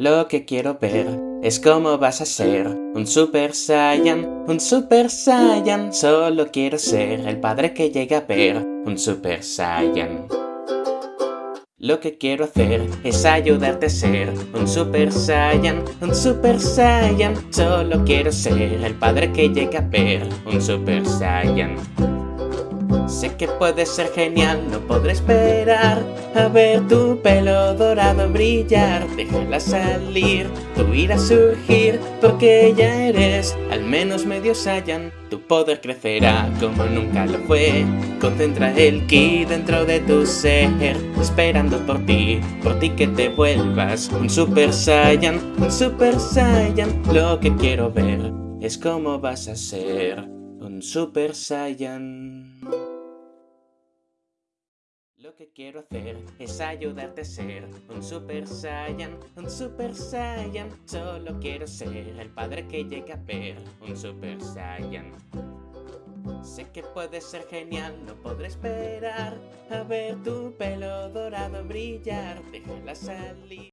Lo que quiero ver es cómo vas a ser un Super Saiyan, un Super Saiyan. Solo quiero ser el padre que llega a ver un Super Saiyan. Lo que quiero hacer es ayudarte a ser un Super Saiyan, un Super Saiyan. Solo quiero ser el padre que llega a ver un Super Saiyan. Sé que puede ser genial, no podré esperar a ver tu pelo dorado brillar. Déjala salir, tú irá a surgir, porque ya eres al menos medio Saiyan. Tu poder crecerá como nunca lo fue. Concentra el ki dentro de tu ser, esperando por ti, por ti que te vuelvas un Super Saiyan, un Super Saiyan. Lo que quiero ver es cómo vas a ser un Super Saiyan. Lo que quiero hacer es ayudarte a ser un Super Saiyan, un Super Saiyan. Solo quiero ser el padre que llega a ver un Super Saiyan. Sé que puede ser genial, no podré esperar a ver tu pelo dorado brillar. Déjala salir.